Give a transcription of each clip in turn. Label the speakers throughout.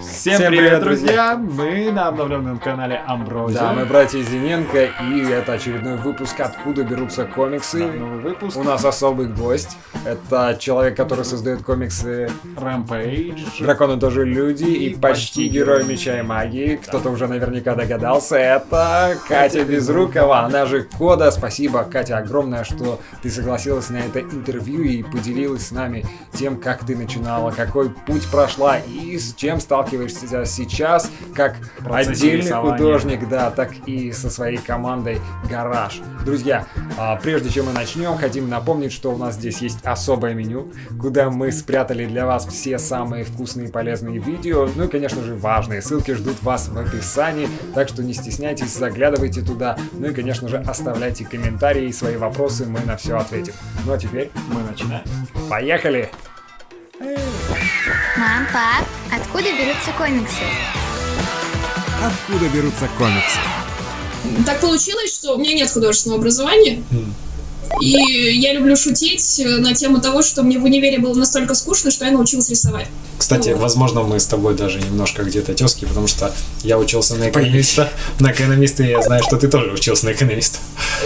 Speaker 1: Всем,
Speaker 2: Всем
Speaker 1: привет,
Speaker 2: привет,
Speaker 1: друзья! Мы на обновленном канале Амброзия.
Speaker 2: Да, мы братья Зиненко, и это очередной выпуск «Откуда берутся комиксы».
Speaker 1: Да, новый выпуск.
Speaker 2: У нас особый гость. Это человек, который создает комиксы
Speaker 1: Rampage.
Speaker 2: «Драконы тоже люди» и
Speaker 1: И
Speaker 2: почти
Speaker 1: почти
Speaker 2: герой
Speaker 1: герой
Speaker 2: Меча и Магии. Кто-то уже наверняка догадался. Это Катя Безрукова, она же Кода. Спасибо, Катя, огромное, что ты согласилась на это интервью и поделилась с нами тем, как ты начинала, какой путь прошла и с чем сталкиваешься сейчас, как отдельный
Speaker 1: рисования.
Speaker 2: художник, да, так и со своей командой Гараж. Друзья, а, прежде чем мы начнем, хотим напомнить, что у нас здесь есть особое меню, куда мы спрятали для вас все самые вкусные и полезные видео, ну и, конечно же, важные. Ссылки ждут вас в описании, так что не стесняйтесь, заглядывайте туда, ну и, конечно же, оставляйте комментарии и свои вопросы, мы на все ответим. Ну а теперь,
Speaker 1: Мы начинаем.
Speaker 2: поехали!
Speaker 3: Мам, пап, откуда берутся комиксы?
Speaker 2: Откуда берутся комиксы?
Speaker 4: Так получилось, что у меня нет художественного образования. И я люблю шутить э, на тему того, что мне в универе было настолько скучно, что я научилась рисовать.
Speaker 5: Кстати,
Speaker 4: Вот.
Speaker 5: возможно, мы с тобой даже немножко где-то тески, потому что я учился на экономиста. На экономиста и я знаю, что ты тоже учился на экономиста.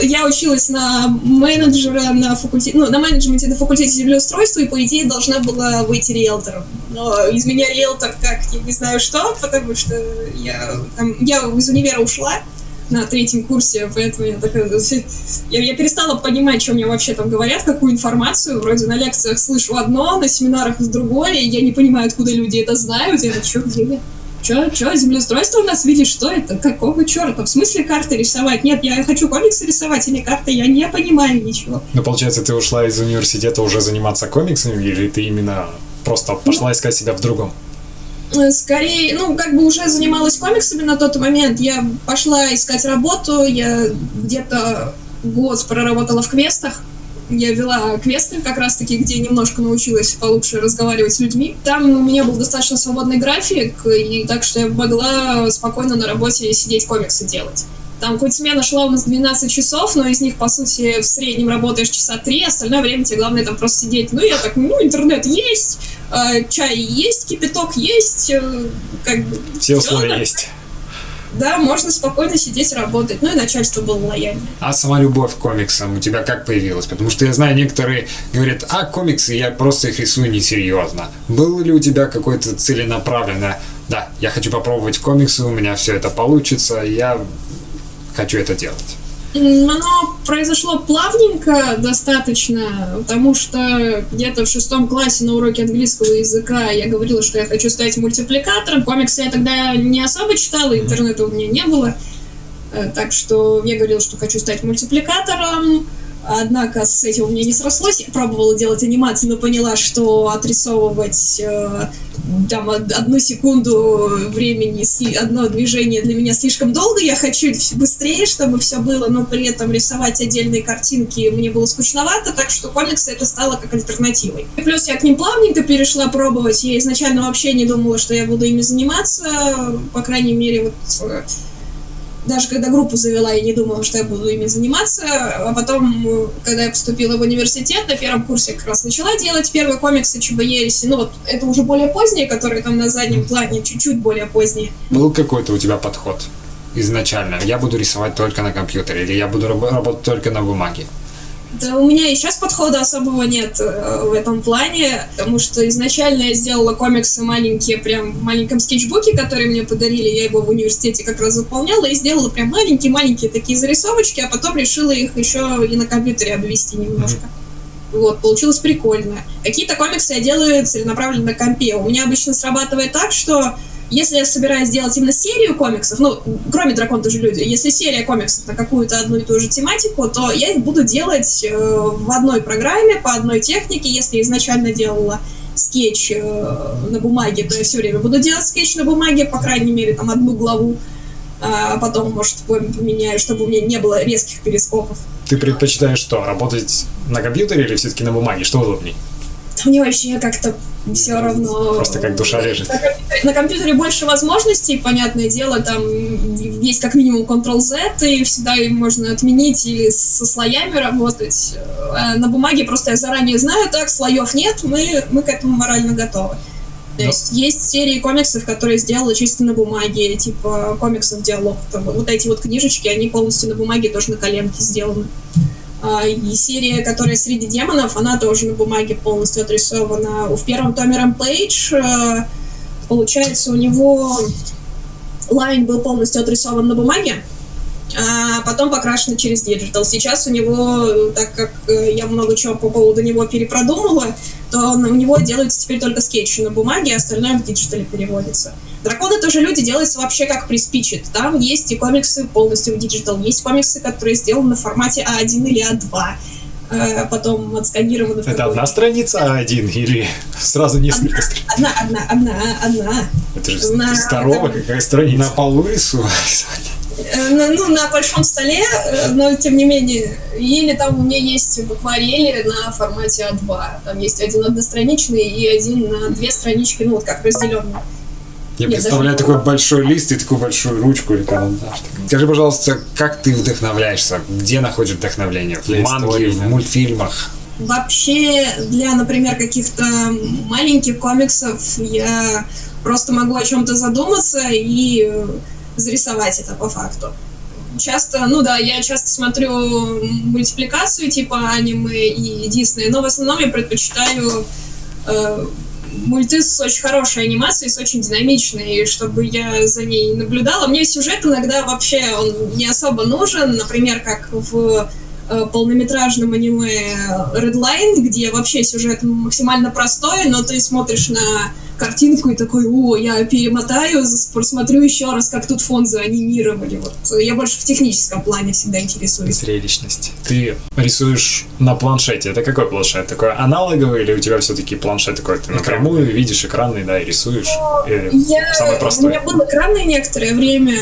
Speaker 4: Я училась на менеджера на факультете, ну, на менеджменте на факультете землеустройства, и по идее должна была выйти риэлтором. Но из меня риэлтор как, я не знаю что, потому что я, там, я из универа ушла на третьем курсе, поэтому я такая... Я, я перестала понимать, что мне вообще там говорят, какую информацию. Вроде на лекциях слышу одно, на семинарах другое, и я не понимаю, откуда люди это знают. Я что, где я? Чё, чё, землеустройство у нас видишь, что это? Какого черта? В смысле карты рисовать? Нет, я хочу комиксы рисовать или карты, я не понимаю ничего.
Speaker 5: Ну, получается, ты ушла из университета уже заниматься комиксами, или ты именно просто пошла искать себя в другом?
Speaker 4: Э, Скорее, ну, как бы уже занималась комиксами на тот момент. Я пошла искать работу, я где-то год проработала в квестах. Я вела квесты как раз-таки, где немножко научилась получше разговаривать с людьми. Там у меня был достаточно свободный график, и так что я могла спокойно на работе сидеть комиксы делать. Там хоть смена шла у нас 12 часов, но из них, по сути, в среднем работаешь часа 3, остальное время тебе главное там просто сидеть. Ну, я так, ну, интернет есть, э, чай есть, кипяток есть, э, как бы...
Speaker 5: Все условия есть.
Speaker 4: Да, можно спокойно сидеть работать. Ну и начальство было лояльно.
Speaker 5: А сама любовь к комиксам у тебя как появилась? Потому что я знаю, некоторые говорят, а комиксы, я просто их рисую несерьезно. Было ли у тебя какое-то целенаправленное, да, я хочу попробовать комиксы, у меня все это получится, я хочу это делать.
Speaker 4: Оно произошло плавненько достаточно, потому что где-то в шестом классе на уроке английского языка я говорила, что я хочу стать мультипликатором. Комиксы я тогда не особо читала, интернета у меня не было. Э, Так что я говорила, что хочу стать мультипликатором. Однако с этим у меня не срослось. Я пробовала делать анимацию, но поняла, что отрисовывать э, там од- одну секунду времени, одно движение для меня слишком долго. Я хочу быстрее, чтобы все было, но при этом рисовать отдельные картинки мне было скучновато, так что комиксы это стало как альтернативой. И плюс я к ним плавненько перешла пробовать. Я изначально вообще не думала, что я буду ими заниматься. По крайней мере, вот э, даже когда группу завела, я не думала, что я буду ими заниматься. А потом, когда я поступила в университет, на первом курсе как раз начала делать первые комиксы ЧБЕРИСи. Ну вот, это уже более поздние, которые там на заднем плане, чуть-чуть более поздние.
Speaker 5: Был какой-то у тебя подход изначально? Я буду рисовать только на компьютере, или я буду раб- работать только на бумаге?
Speaker 4: Да у меня и сейчас подхода особого нет э, в этом плане, потому что изначально я сделала комиксы маленькие, прям в маленьком скетчбуке, который мне подарили, я его в университете как раз заполняла, и сделала прям маленькие-маленькие такие зарисовочки, а потом решила их еще и на компьютере обвести немножко. Вот, получилось прикольно. Какие-то комиксы я делаю целенаправленно на компе. У меня обычно срабатывает так, что если я собираюсь сделать именно серию комиксов, ну, кроме «Дракон тоже люди», если серия комиксов на какую-то одну и ту же тематику, то я их буду делать э, в одной программе, по одной технике. Если изначально делала скетч э, на бумаге, то я все время буду делать скетч на бумаге, по крайней мере, там, одну главу. А потом, может, поменяю, чтобы у меня не было резких перископов.
Speaker 5: Ты предпочитаешь что, работать на компьютере или все-таки на бумаге? Что удобнее?
Speaker 4: Да Мне вообще как-то все равно.
Speaker 5: Просто как душа лежит.
Speaker 4: На компьютере, больше возможностей, понятное дело, там есть как минимум Ctrl-Z, и всегда можно отменить или со слоями работать. А на бумаге просто я заранее знаю, так, слоев нет, мы, мы к этому морально готовы. То есть есть серии комиксов, которые сделала чисто на бумаге, типа комиксов диалог. Там Вот эти вот книжечки, они полностью на бумаге тоже на коленке сделаны. А, И серия, которая среди демонов, она тоже на бумаге полностью отрисована. В первом томе Rampage, э, получается, у него line был полностью отрисован на бумаге, а потом покрашен через digital. Сейчас у него, так как э, я много чего по поводу него перепродумала, то у него делается теперь только скетчи на бумаге, а остальное в digital е переводится. Драконы тоже люди делаются вообще как приспичит. Там есть и комиксы полностью в digital, есть комиксы, которые сделаны в формате А1 или А2. э, Потом отсканированы. в
Speaker 5: Это одна страница А1 или сразу несколько страниц?
Speaker 4: Одна, одна, одна, одна.
Speaker 5: Это же
Speaker 4: На-
Speaker 5: здорово,
Speaker 4: это-
Speaker 5: какая страница.
Speaker 2: На полу рисовать.
Speaker 4: Э, на- ну, на большом столе, э, но тем не менее. Или там у меня есть в акварели на формате А2. Там есть один одностраничный и один на две странички, ну вот как разделенный.
Speaker 2: Я
Speaker 4: Нет,
Speaker 2: представляю
Speaker 4: даже-
Speaker 2: такой большой лист и такую большую ручку или карандаш. Скажи, пожалуйста, как ты вдохновляешься? Где находишь вдохновление? В манге, в мультфильмах?
Speaker 4: Вообще, для, например, каких-то маленьких комиксов я просто могу о чем-то задуматься и э, зарисовать это по факту. Часто, ну да, я часто смотрю мультипликацию типа аниме и Дисней, но в основном я предпочитаю э, мульты с очень хорошей анимацией, с очень динамичной, и чтобы я за ней наблюдала. Мне сюжет иногда вообще он не особо нужен, например, как в полнометражном аниме Redline, где вообще сюжет максимально простой, но ты смотришь на картинку и такой, о, я перемотаю, просмотрю еще раз, как тут фон заанимировали. Вот. Я больше в техническом плане всегда интересуюсь.
Speaker 5: Зрелищность. Ты рисуешь на планшете. Это какой планшет? Такой аналоговый или у тебя все-таки планшет такой? Ты напрямую видишь экранный, да, и рисуешь? Или
Speaker 4: Я,
Speaker 5: самый
Speaker 4: у
Speaker 5: простой?
Speaker 4: меня был экранный некоторое время,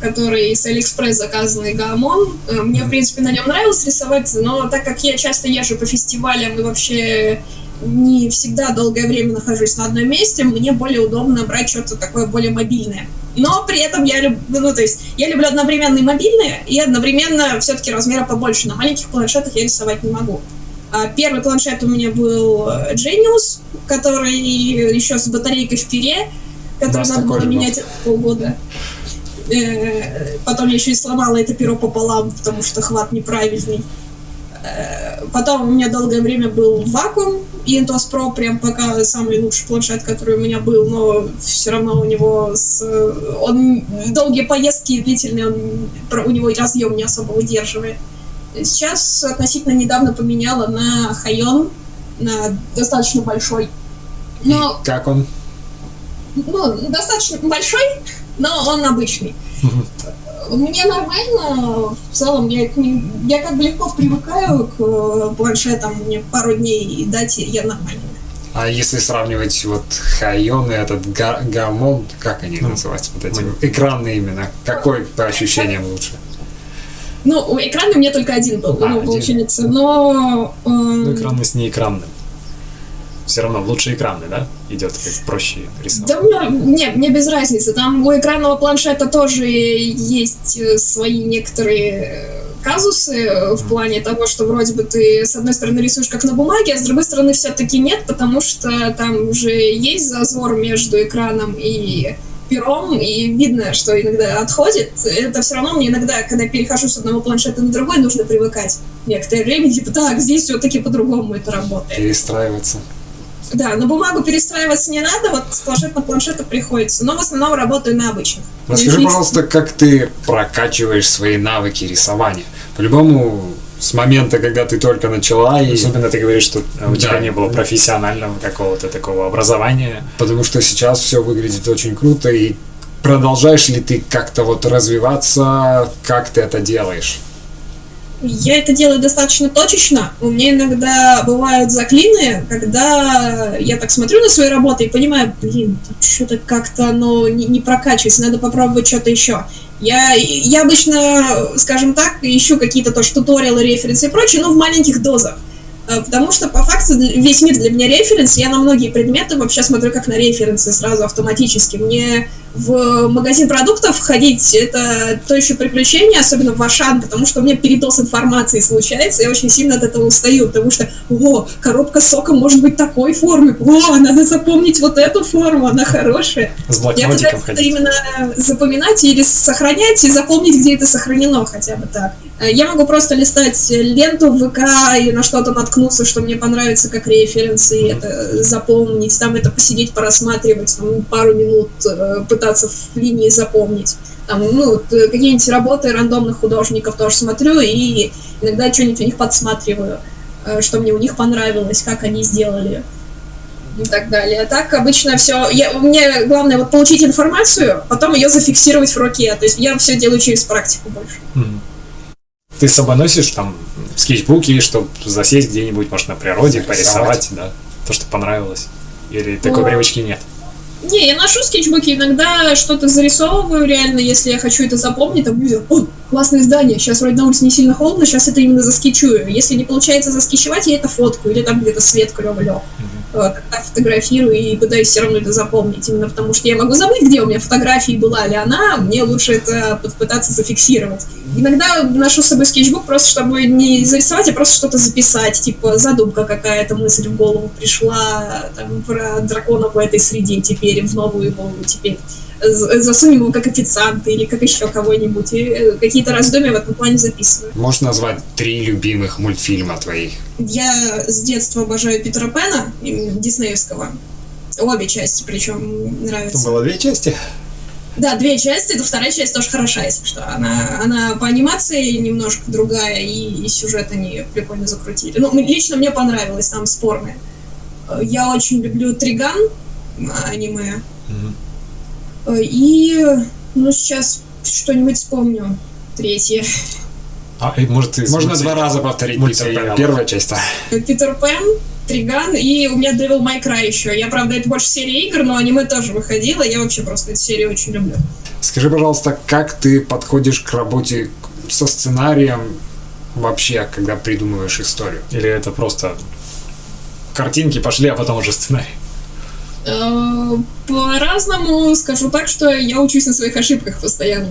Speaker 4: который с Алиэкспресс заказанный Gaomon. Э, Мне, в принципе, на нем нравилось рисовать, но так как я часто езжу по фестивалям и вообще не всегда долгое время нахожусь на одном месте, мне более удобно брать что-то такое более мобильное. Но при этом я люблю, ну, то есть, я люблю одновременно и мобильное, и одновременно все-таки размера побольше. На маленьких планшетах я рисовать не могу. А Первый планшет у меня был э, Genius, который еще с батарейкой в пере, который надо было менять полгода. Э, Потом я еще и сломала это перо пополам, потому что хват неправильный. Э, Потом у меня долгое время был вакуум, и Intuos Pro прям пока самый лучший планшет, который у меня был, но все равно у него с, он долгие поездки длительные, он, у него разъем не особо выдерживает. Сейчас относительно недавно поменяла на Хайон, на достаточно большой. Но
Speaker 2: И как он?
Speaker 4: ну, достаточно большой, но он обычный. Мне нормально, в целом, я, к ним- я как бы легко привыкаю к планшетам, мне пару дней и дать, я нормально.
Speaker 2: А если сравнивать вот Хайон и этот га- Гамон, как они
Speaker 5: Ну,
Speaker 2: называются? Вот эти
Speaker 5: мы-
Speaker 2: экранные именно. Какой по ощущениям лучше?
Speaker 4: Ну, у экрана у меня только один был,
Speaker 2: А,
Speaker 4: ну,
Speaker 2: один.
Speaker 4: получается, но... э,
Speaker 5: Ну, экранный с неэкранным. Все равно лучше экранный, да? Идет как проще рисовать.
Speaker 4: Да мне, не, мне без разницы. Там у экранного планшета тоже есть э, свои некоторые э, казусы э, в плане того, что вроде бы ты с одной стороны рисуешь как на бумаге, а с другой стороны все-таки нет, потому что там уже есть зазор между экраном и пером, и видно, что иногда отходит. Это все равно мне иногда, когда я перехожу с одного планшета на другой, нужно привыкать некоторое время, типа, так, здесь все-таки по-другому это работает.
Speaker 2: Перестраиваться.
Speaker 4: Да, на бумагу перестраиваться не надо, вот с планшет на планшету приходится, но в основном работаю на обычных.
Speaker 2: Расскажи, пожалуйста, как ты прокачиваешь свои навыки рисования? По-любому, с момента, когда ты только начала, и...
Speaker 5: Особенно ты говоришь, что у тебя
Speaker 2: Да.
Speaker 5: не было профессионального какого-то такого образования.
Speaker 2: потому что сейчас все выглядит очень круто, и продолжаешь ли ты как-то вот развиваться, как ты это делаешь?
Speaker 4: Я это делаю достаточно точечно. У меня иногда бывают заклины, когда я так смотрю на свои работы и понимаю, блин, что-то как-то оно не, не прокачивается, надо попробовать что-то еще. Я, я обычно, скажем так, ищу какие-то тоже туториалы, референсы и прочее, но в маленьких дозах. Э, Потому что, по факту, весь мир для меня референс. Я на многие предметы вообще смотрю как на референсы сразу автоматически. Мне в магазин продуктов ходить это то еще приключение, особенно в Ашан, потому что у меня передоз информации случается, я очень сильно от этого устаю, потому что, о, коробка сока может быть такой формы, о, надо запомнить вот эту форму, она хорошая.
Speaker 5: С
Speaker 4: Я пытаюсь
Speaker 5: ходить.
Speaker 4: именно запоминать или сохранять и запомнить, где это сохранено хотя бы так. Э, Я могу просто листать ленту в ВК и на что-то наткнуться, что мне понравится как референс, и это запомнить, там это посидеть, порассматривать, там, пару минут э, пытаться в линии запомнить. Там, ну, э, какие-нибудь работы рандомных художников тоже смотрю и иногда что-нибудь у них подсматриваю, что мне у них понравилось, как они сделали и так далее. А так обычно все. Я, мне главное вот получить информацию, потом ее зафиксировать в руке. То есть я все делаю через практику больше.
Speaker 5: Мгм. Ты с собой носишь там скетчбуки, чтобы засесть где-нибудь, может, на природе, порисовать, да? То, что понравилось. Или такой
Speaker 4: Ну,
Speaker 5: привычки нет?
Speaker 4: Не, я ношу скетчбуки, иногда что-то зарисовываю реально, если я хочу это запомнить, там видел, о, классное здание, сейчас вроде на улице не сильно холодно, сейчас это именно заскетчую. Если не получается заскетчевать, я это фотку, или там где-то свет клёво Вот, тогда фотографирую и пытаюсь все равно это запомнить, именно потому что я могу забыть, где у меня фотография была ли она, мне лучше это попытаться зафиксировать. Иногда ношу с собой скетчбук просто, чтобы не зарисовать, а просто что-то записать, типа задумка какая-то, мысль в голову пришла, там, про дракона в этой среде теперь, в новую его теперь. Засунем его как официанта или как еще кого-нибудь, и э, какие-то раздумья в этом плане записываю.
Speaker 2: Можешь назвать три любимых мультфильма твоих?
Speaker 4: Я с детства обожаю Питера Пэна, м, диснеевского. Обе части, причем нравятся.
Speaker 5: Было две части.
Speaker 4: Да, две части, это вторая часть тоже хороша, если что. Она, она по анимации немножко другая, и, и сюжет они прикольно закрутили. Ну, лично мне понравилось, там спорное. Э, Я очень люблю Триган, аниме.
Speaker 5: Мгм.
Speaker 4: Э, И, ну, сейчас что-нибудь вспомню. Третье.
Speaker 5: А, и, может, из
Speaker 2: Можно два раза повторить
Speaker 5: мультсериалов.
Speaker 2: Питер Пэн. Первая часть.
Speaker 4: Питер Пен, Триган, и у меня Devil May Cry еще. Я, правда, это больше серия игр, но аниме тоже выходило. Я вообще просто эту серию очень люблю.
Speaker 2: Скажи, пожалуйста, как ты подходишь к работе со сценарием вообще, когда придумываешь историю?
Speaker 5: Или это просто картинки пошли, а потом уже сценарий?
Speaker 4: Э, По-разному скажу так, что я учусь на своих ошибках постоянно.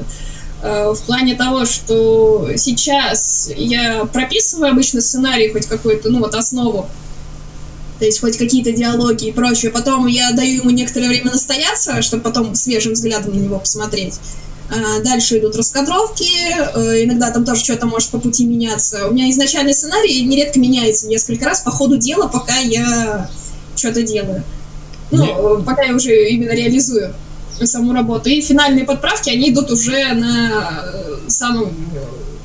Speaker 4: Э, В плане того, что сейчас я прописываю обычно сценарий, хоть какую-то, ну вот основу, то есть хоть какие-то диалоги и прочее. Потом я даю ему некоторое время настояться, чтобы потом свежим взглядом на него посмотреть. А, Дальше идут раскадровки, э, иногда там тоже что-то может по пути меняться. У меня изначальный сценарий нередко меняется несколько раз по ходу дела, пока я что-то делаю. Ну, пока я уже именно реализую саму работу. И финальные подправки, они идут уже на э, самом...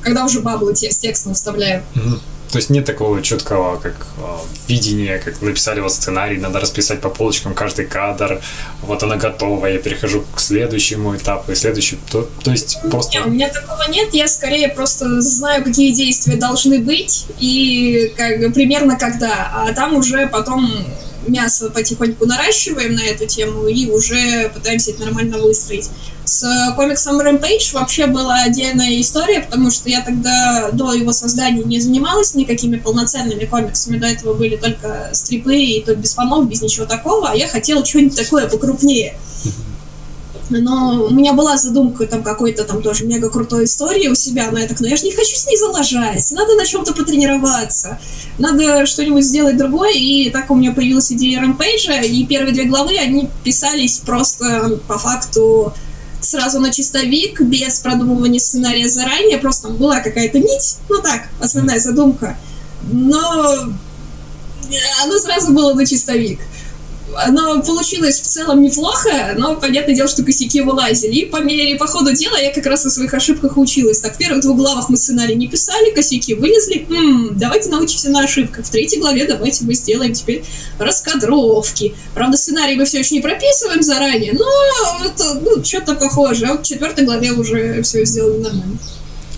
Speaker 4: Когда уже баблы те- с текстом вставляю.
Speaker 5: Мгм. То есть нет такого четкого, как а, видения, как написали вот сценарий, надо расписать по полочкам каждый кадр, вот она готова, я перехожу к следующему этапу, и следующий, то, то есть просто...
Speaker 4: Не, у меня такого нет, я скорее просто знаю, какие действия должны быть и как, примерно когда, а там уже потом мясо потихоньку наращиваем на эту тему и уже пытаемся это нормально выстроить. С комиксом Rampage вообще была отдельная история, потому что я тогда до его создания не занималась никакими полноценными комиксами, до этого были только стрипы и то без фанов, без ничего такого, а я хотела что-нибудь такое покрупнее. Но у меня была задумка там какой-то там тоже мега крутой истории у себя, но я так, ну я же не хочу с ней залажать, надо на чем-то потренироваться, надо что-нибудь сделать другое, и так у меня появилась идея ремпейджа, и первые две главы, они писались просто по факту сразу на чистовик, без продумывания сценария заранее, просто была какая-то нить, ну так, основная задумка, но оно сразу было на чистовик оно получилось в целом неплохо, но понятное дело, что косяки вылазили. И по мере, по ходу дела я как раз на своих ошибках училась. Так, в первых двух главах мы сценарий не писали, косяки вылезли. М, давайте научимся на ошибках. В третьей главе давайте мы сделаем теперь раскадровки. Правда, сценарий мы все еще не прописываем заранее, но это, ну, что-то похоже. А вот в четвертой главе уже все сделали нормально.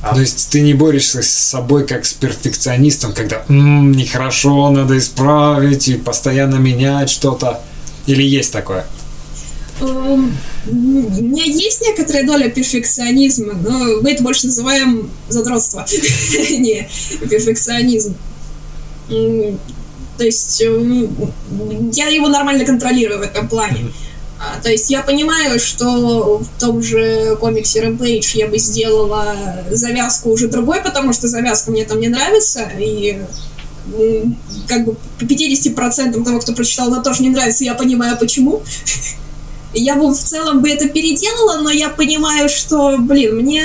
Speaker 5: А.
Speaker 2: То есть ты не борешься с собой как с перфекционистом, когда «М, нехорошо, надо исправить и постоянно менять что-то. Или есть такое?
Speaker 4: Эм, У меня есть некоторая доля перфекционизма, но мы это больше называем задротство, не перфекционизм. То есть м, я его нормально контролирую в этом плане. А, то есть я понимаю, что в том же комиксе Rampage я бы сделала завязку уже другой, потому что завязка мне там не нравится, и как бы по 50% того, кто прочитал, она тоже не нравится, я понимаю почему. Я бы в целом бы это переделала, но я понимаю, что, блин, мне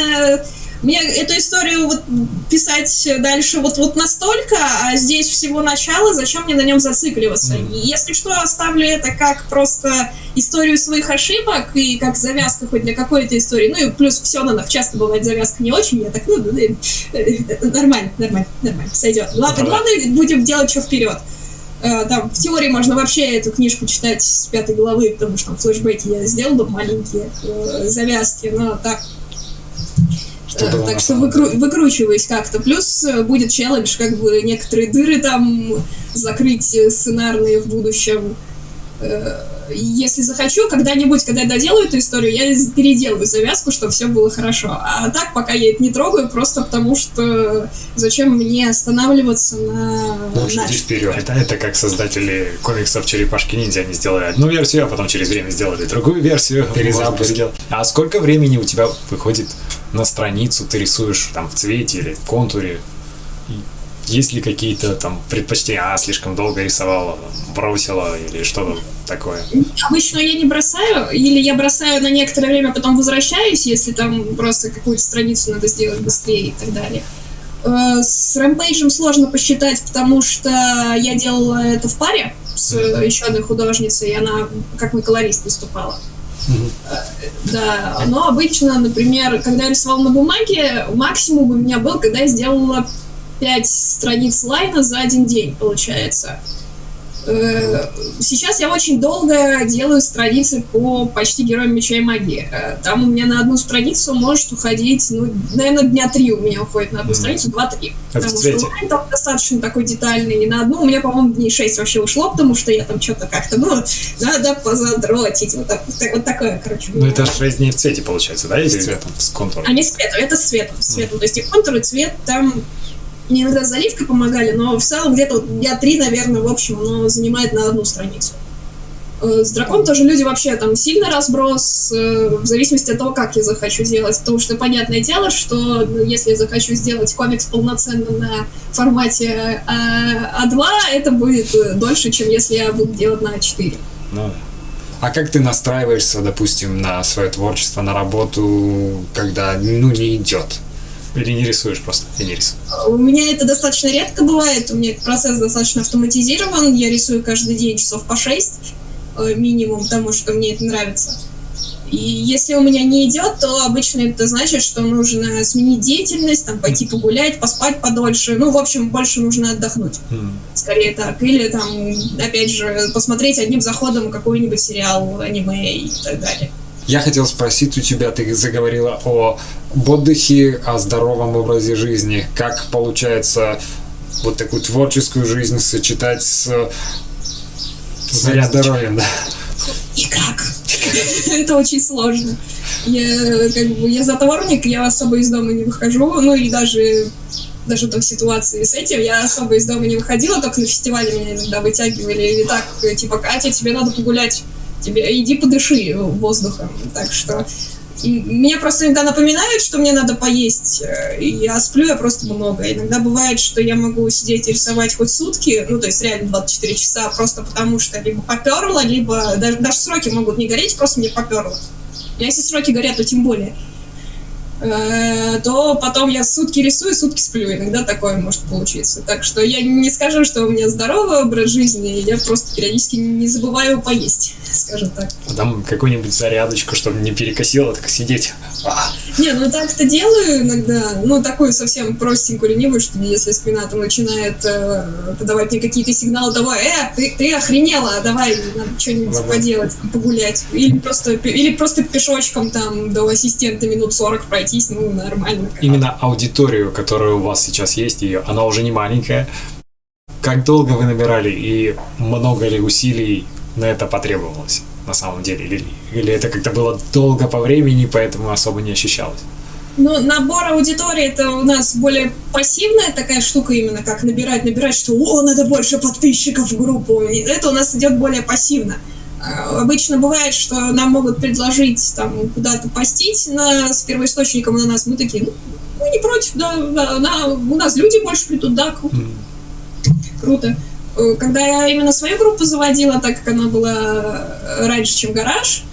Speaker 4: мне эту историю вот писать дальше вот, вот настолько, а здесь всего начало, зачем мне на нем зацикливаться?
Speaker 5: Мгм.
Speaker 4: И Если что, оставлю это как просто историю своих ошибок и как завязка хоть для какой-то истории. Ну и плюс в Сёнэнах часто бывает завязка не очень, я так, ну, э, нормально, нормально, нормально, сойдет. Главное,
Speaker 5: Ну
Speaker 4: главное, будем делать что вперед. Э, Там, в теории можно вообще эту книжку читать с пятой главы, потому что там флешбеки я сделал бы маленькие э, завязки, но так
Speaker 5: Что
Speaker 4: так что выкру-
Speaker 5: деле.
Speaker 4: выкручиваюсь как-то. Плюс э, будет челлендж, как бы некоторые дыры там закрыть э, сценарные в будущем. Э, Если захочу, когда-нибудь, когда я доделаю эту историю, я переделаю завязку, чтобы все было хорошо. А так, пока я это не трогаю, просто потому что зачем мне останавливаться на
Speaker 2: Ну, иди вперед.
Speaker 5: Это, это как создатели комиксов Черепашки Ниндзя. Они сделали одну версию, а потом через время сделали другую версию.
Speaker 2: Перезапуск.
Speaker 5: А сколько времени у тебя выходит на страницу, ты рисуешь там в цвете или в контуре? Есть ли какие-то там предпочтения? А, слишком долго рисовала, бросила или что-то такое?
Speaker 4: Обычно я не бросаю, или я бросаю на некоторое время, потом возвращаюсь, если там просто какую-то страницу надо сделать быстрее и так далее. Э, С рэмпейджем сложно посчитать, потому что я делала это в паре с еще одной художницей, и она как мой колорист выступала. Э, Да, но обычно, например, когда я рисовала на бумаге, максимум у меня был, когда я сделала 5 страниц лайна за один день, получается. Э, Сейчас я очень долго делаю страницы по почти героям меча и магии. Э, Там у меня на одну страницу может уходить, ну, наверное, дня три у меня уходит на одну страницу, два-три.
Speaker 5: В
Speaker 4: Потому
Speaker 5: цвете?
Speaker 4: что там достаточно такой детальный. И на одну у меня, по-моему, дней шесть вообще ушло, потому что я там что-то как-то, ну, надо позадротить. Вот, так- вот так- вот такое, короче.
Speaker 5: Ну, это 6 дней в цвете получается, да? Или
Speaker 2: цветом.
Speaker 5: С контуром.
Speaker 4: А не с цветом, это с цветом. С цветом. То есть и контур, и цвет там мне иногда заливкой помогали, но в целом где-то вот дня три, наверное, в общем, оно занимает на одну страницу. Э, С драконом тоже люди вообще там сильно разброс, э, в зависимости от того, как я захочу делать. Потому что понятное дело, что ну, если я захочу сделать комикс полноценно на формате А- А2, это будет э, дольше, чем если я буду делать на А4.
Speaker 5: Ну,
Speaker 2: А как ты настраиваешься, допустим, на свое творчество, на работу, когда ну не идет?
Speaker 5: Или не рисуешь просто? Я не рисую.
Speaker 4: У меня это достаточно редко бывает, у меня процесс достаточно автоматизирован, я рисую каждый день часов по 6 э, минимум, потому что мне это нравится. И если у меня не идет, то обычно это значит, что нужно сменить деятельность, там, пойти погулять, поспать подольше. Ну, в общем, больше нужно отдохнуть. Скорее так. Или там, опять же, посмотреть одним заходом какой-нибудь сериал, аниме и так далее.
Speaker 2: Я хотел спросить у тебя, ты заговорила о отдыхе, о здоровом образе жизни. Как получается вот такую творческую жизнь сочетать с с
Speaker 5: Зарядочкой.
Speaker 2: здоровьем, да?
Speaker 4: Никак. Это очень сложно. Я, как бы, я затворник, я особо из дома не выхожу, ну и даже даже до ситуации с этим я особо из дома не выходила, только на фестивале меня иногда вытягивали, или так, типа, Катя, тебе надо погулять, тебе иди подыши воздухом. Так что м, меня просто иногда напоминают, что мне надо поесть, э, и я сплю я просто много. Иногда бывает, что я могу сидеть и рисовать хоть сутки, ну, то есть реально 24 часа, просто потому что либо поперло, либо даже, даже сроки могут не гореть, просто мне поперло. А если сроки горят, то тем более. Э, То потом я сутки рисую, сутки сплю. Иногда такое может получиться. Так что я не скажу, что у меня здоровый образ жизни, я просто периодически не забываю поесть, скажем так.
Speaker 5: А Там какую-нибудь зарядочку, чтобы не перекосило, так сидеть. А,
Speaker 4: Не, ну так-то делаю иногда, ну такую совсем простенькую ленивую, что если спина там начинает э, подавать мне какие-то сигналы того, э, ты, ты охренела, давай надо что-нибудь
Speaker 5: Ладно.
Speaker 4: поделать, погулять. Или просто, или просто пешочком там до ассистента минут 40 пройтись, ну нормально.
Speaker 5: именно аудиторию, которая у вас сейчас есть, ее, она уже не маленькая. Как долго вы набирали и много ли усилий на это потребовалось на самом деле? Или, или это как-то было долго по времени, поэтому особо не ощущалось?
Speaker 4: Ну, набор аудитории это у нас более пассивная такая штука именно, как набирать, набирать, что о, надо больше подписчиков в группу. Это у нас идет более пассивно. Обычно бывает, что нам могут предложить там куда-то постить на, с первоисточником на нас. Мы такие, ну, мы не против, да, да, да, у нас люди больше придут, да, круто. Круто. Э, Когда я именно свою группу заводила, так как она была э, раньше, чем гараж,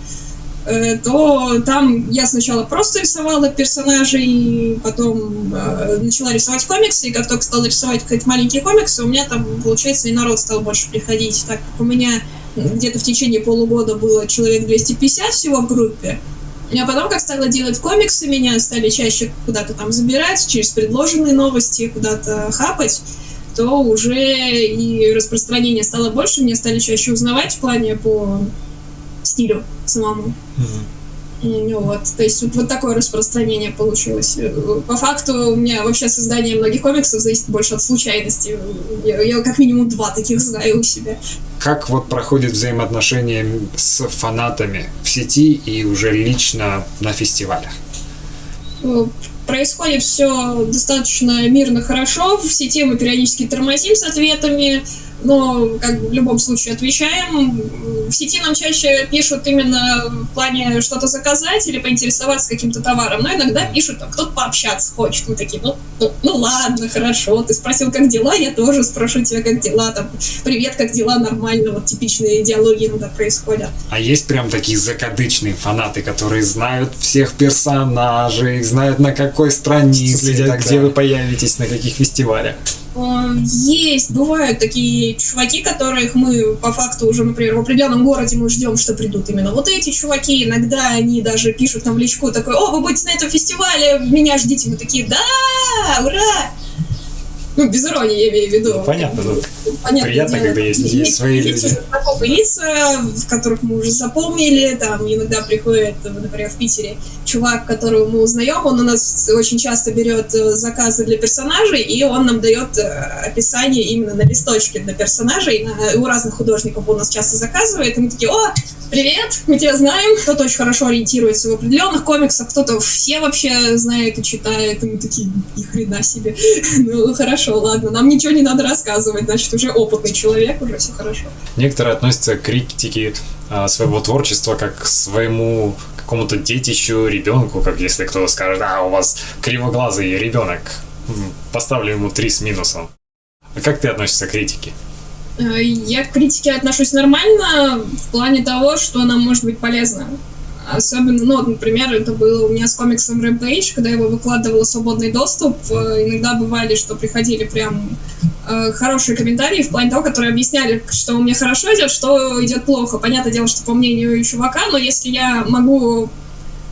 Speaker 4: э, то там я сначала просто рисовала персонажей, потом э, начала рисовать комиксы, и как только стала рисовать какие-то маленькие комиксы, у меня там, получается, и народ стал больше приходить, так как у меня где-то в течение полугода было человек 250 всего в группе, а потом, как стала делать комиксы, меня стали чаще куда-то там забирать, через предложенные новости куда-то хапать, то уже и распространение стало больше, меня стали чаще узнавать в плане по стилю самому. М, Вот, то есть вот, вот такое распространение получилось. По факту у меня вообще создание многих комиксов зависит больше от случайности. Я, я как минимум два таких знаю у себя.
Speaker 2: Как вот проходит взаимоотношения с фанатами в сети и уже лично на фестивалях?
Speaker 4: Происходит все достаточно мирно, хорошо. В сети мы периодически тормозим с ответами, но как в любом случае отвечаем. В сети нам чаще пишут именно в плане что-то заказать или поинтересоваться каким-то товаром, но иногда пишут, кто-то пообщаться хочет. Мы такие, ну, ну, ну ладно, хорошо, ты спросил, как дела, я тоже спрошу тебя, как дела, там, привет, как дела, нормально, вот типичные диалоги иногда происходят.
Speaker 2: А есть прям такие закадычные фанаты, которые знают всех персонажей, знают на какой странице,
Speaker 5: Следят,
Speaker 2: и так
Speaker 5: где вы появитесь, на каких фестивалях.
Speaker 4: Э, Есть, бывают такие чуваки, которых мы по факту уже, например, в определенном городе мы ждем, что придут именно вот эти чуваки. Иногда они даже пишут нам в личку такой, о, вы будете на этом фестивале, меня ждите. Мы такие, да, ура! Ну, без иронии я имею в виду.
Speaker 5: Ну, понятно, ну,
Speaker 4: Понятное
Speaker 5: приятно,
Speaker 4: дело,
Speaker 5: когда есть-
Speaker 2: есть свои люди.
Speaker 4: знакомые лица, в которых мы уже запомнили, там иногда приходит, например, в Питере чувак, которого мы узнаем, он у нас очень часто берет э, заказы для персонажей, и он нам дает э, описание именно на листочке для персонажей, На- у разных художников он нас часто заказывает, и мы такие, о, привет, мы тебя знаем, кто-то очень хорошо ориентируется в определенных комиксах, кто-то все вообще знает и читает, и мы такие, ни хрена себе, ну хорошо, ладно, нам ничего не надо рассказывать, значит, уже опытный человек, уже все хорошо.
Speaker 5: Некоторые относятся к критике а, своего творчества как к своему какому-то детищу, ребенку, как если кто-то скажет, а, у вас кривоглазый ребенок, поставлю ему три с минусом. А как ты относишься к критике?
Speaker 4: Э, Я к критике отношусь нормально в плане того, что она может быть полезна. Особенно, ну, вот, например, это было у меня с комиксом Rampage, когда я его выкладывала свободный доступ. э, Иногда бывали, что приходили прям э, хорошие комментарии в плане того, которые объясняли, что у меня хорошо идет, что идет плохо. Понятное дело, что по мнению чувака, но если я могу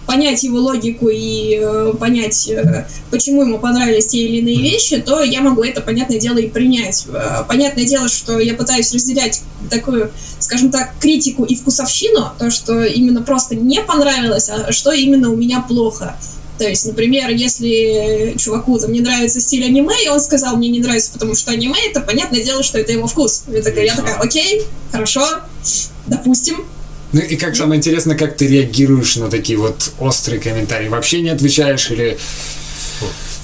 Speaker 4: понять его логику и э, понять, э, почему ему понравились те или иные вещи, то я могу это, понятное дело, и принять. Э, Понятное дело, что я пытаюсь разделять такую, скажем так, критику и вкусовщину, то, что именно просто не понравилось, а что именно у меня плохо. То есть, например, если чуваку там не нравится стиль аниме, и он сказал, мне не нравится, потому что аниме, это понятное дело, что это его вкус. Я такая, я такая окей, хорошо, допустим,
Speaker 2: Ну и как самое интересное, как ты реагируешь на такие вот острые комментарии? Вообще не отвечаешь или...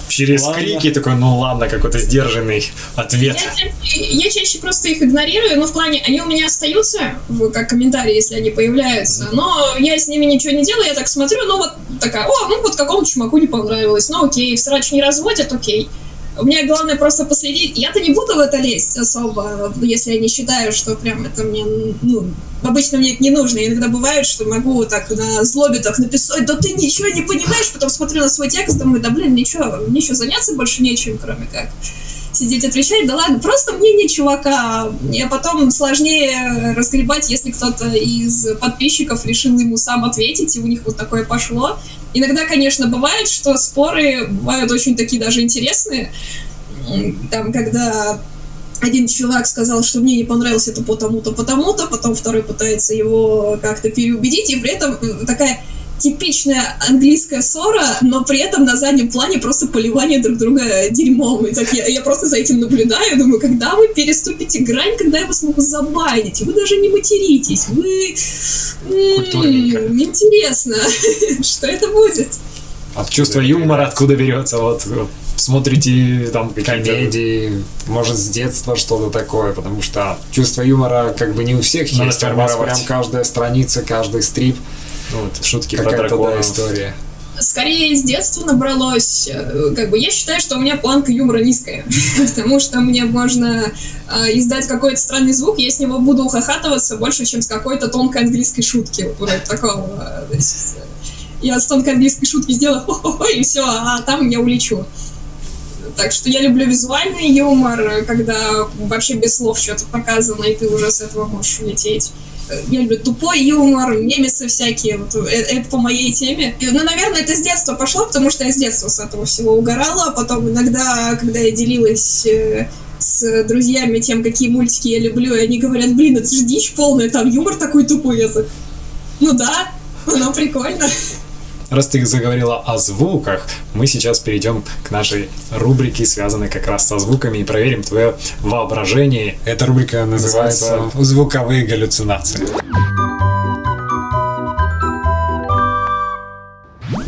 Speaker 5: Через
Speaker 2: Ладно.
Speaker 5: крики такой, ну ладно, какой-то сдержанный ответ.
Speaker 4: Я чаще, я чаще просто их игнорирую, но в плане, они у меня остаются, как комментарии, если они появляются, но я с ними ничего не делаю, я так смотрю, ну вот такая, о, ну вот какому чумаку не понравилось, ну окей, в срач не разводят, окей. У меня главное просто последить. Я-то не буду в это лезть особо, если я не считаю, что прям это мне, ну, обычно мне это не нужно. Иногда бывает, что могу так на злобе так написать, да ты ничего не понимаешь, потом смотрю на свой текст, думаю, да блин, ничего, еще заняться больше нечем, кроме как сидеть отвечать, да ладно, просто мнение чувака. И потом сложнее разгребать, если кто-то из подписчиков решил ему сам ответить, и у них вот такое пошло. Иногда, конечно, бывает, что споры бывают очень такие даже интересные. Там, когда один чувак сказал, что мне не понравилось это потому-то, потому-то, потом второй пытается его как-то переубедить, и при этом м, такая типичная английская ссора, но при этом на заднем плане просто поливание друг друга дерьмом. И так я, я просто за этим наблюдаю, думаю, когда вы переступите грань, когда я вас могу забанить, вы даже не материтесь, вы... м,
Speaker 5: Культурненько.
Speaker 4: Интересно, что это будет.
Speaker 5: От чувства юмора откуда берется, вот. смотрите там
Speaker 2: комедии, может, с детства что-то такое, потому что чувство юмора как бы не у всех
Speaker 5: Надо
Speaker 2: есть, а прям каждая страница, каждый стрип,
Speaker 5: Ну, вот, шутки про
Speaker 2: какая-то да,
Speaker 5: драконов.
Speaker 2: история.
Speaker 4: Скорее, с детства набралось. э, Как бы я считаю, что у меня планка юмора низкая. Потому что мне можно э, издать какой-то странный звук, я с него буду ухахатываться больше, чем с какой-то тонкой английской шутки. Вот вроде такого. э, есть, э, Я с тонкой английской шутки сделаю и все, а там я улечу. Так что я люблю визуальный юмор, когда вообще без слов что-то показано, и ты уже с этого можешь улететь. Я люблю тупой юмор, мемесы всякие, вот, э, это по моей теме. И, Ну, наверное, это с детства пошло, потому что я с детства с этого всего угорала, а потом иногда, когда я делилась э, с друзьями тем, какие мультики я люблю, и они говорят, блин, это же дичь полная, там юмор такой тупой. Я ну да, оно прикольно.
Speaker 5: Раз ты заговорила о звуках, мы сейчас перейдем к нашей рубрике, связанной как раз со звуками, и проверим твое воображение.
Speaker 2: Эта рубрика называется
Speaker 5: Называется
Speaker 2: «Звуковые галлюцинации».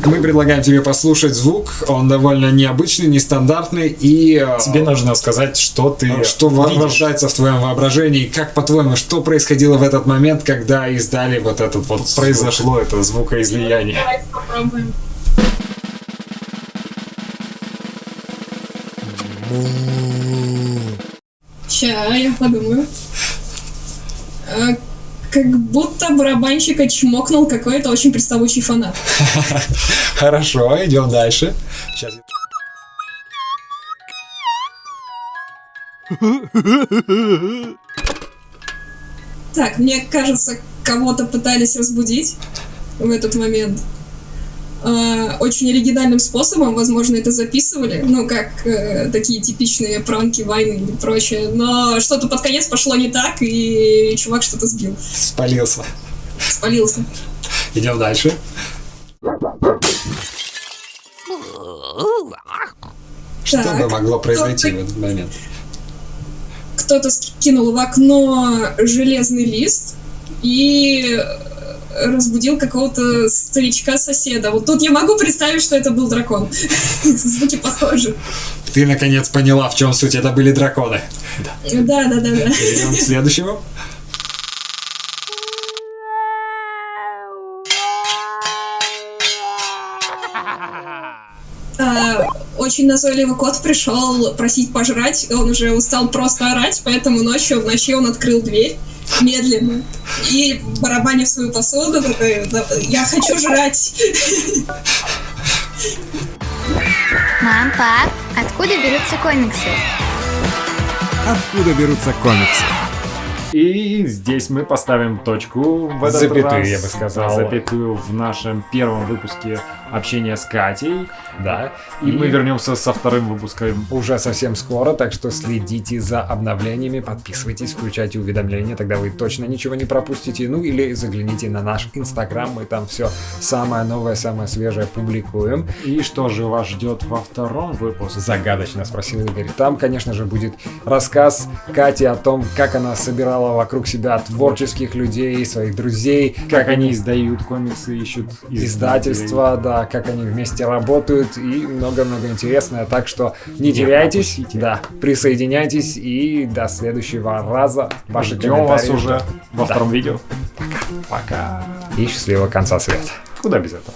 Speaker 2: Мы предлагаем тебе послушать звук, он довольно необычный, нестандартный, и э,
Speaker 5: Тебе нужно сказать, что ты
Speaker 2: что
Speaker 5: видишь.
Speaker 2: рождается в твоем воображении, как по-твоему, что происходило в этот момент, когда издали вот этот вот звук?
Speaker 5: произошло это звукоизлияние.
Speaker 4: Давайте попробуем. Ща, я подумаю. Как будто барабанщика чмокнул какой-то очень приставучий фанат.
Speaker 2: Хорошо, идем дальше. Сейчас.
Speaker 4: Так, мне кажется, кого-то пытались разбудить в этот момент. А, Очень оригинальным способом, возможно, это записывали, ну, как э, такие типичные пранки, войны и прочее, но что-то под конец пошло не так, и чувак что-то сбил,
Speaker 2: Спалился.
Speaker 4: спалился.
Speaker 2: Идем дальше. Что
Speaker 4: Так,
Speaker 2: бы могло произойти в этот момент?
Speaker 4: Кто-то скинул в окно железный лист и э, разбудил какого-то старичка-соседа. Вот тут я могу представить, что это был дракон. Звуки похожи.
Speaker 2: Ты наконец поняла, в чем суть. Это были драконы.
Speaker 4: Да, да, да, да.
Speaker 2: Идем к следующему.
Speaker 4: А, Очень назойливый кот пришел просить пожрать. Он уже устал просто орать, поэтому ночью в ночи он открыл дверь медленно и барабаня свою посуду такой, «Да, я хочу жрать.
Speaker 3: Мам, пап, откуда берутся комиксы?
Speaker 1: Откуда берутся комиксы? И здесь мы поставим точку в этот
Speaker 5: Запятую,
Speaker 1: раз.
Speaker 5: я бы сказал.
Speaker 1: Запятую в нашем первом выпуске общения с Катей. Да. И,
Speaker 5: И-
Speaker 1: мы вернемся со вторым выпуском уже совсем скоро, так что следите за обновлениями, подписывайтесь, включайте уведомления, тогда вы точно ничего не пропустите. Ну или загляните на наш инстаграм, мы там все самое новое, самое свежее публикуем.
Speaker 5: И что же вас ждет во втором выпуске?
Speaker 1: Загадочно спросил Игорь. Там, конечно же, будет рассказ Кати о том, как она собирала вокруг себя творческих людей, своих друзей,
Speaker 5: Как они издают комиксы, ищут
Speaker 1: издательства, да, как они вместе работают и много-много интересное. Так что не теряйтесь, да, присоединяйтесь и до следующего раза. Ваши
Speaker 5: Ждем вас уже во
Speaker 1: Да.
Speaker 5: втором видео.
Speaker 1: Пока. И счастливого конца света.
Speaker 5: Куда без этого?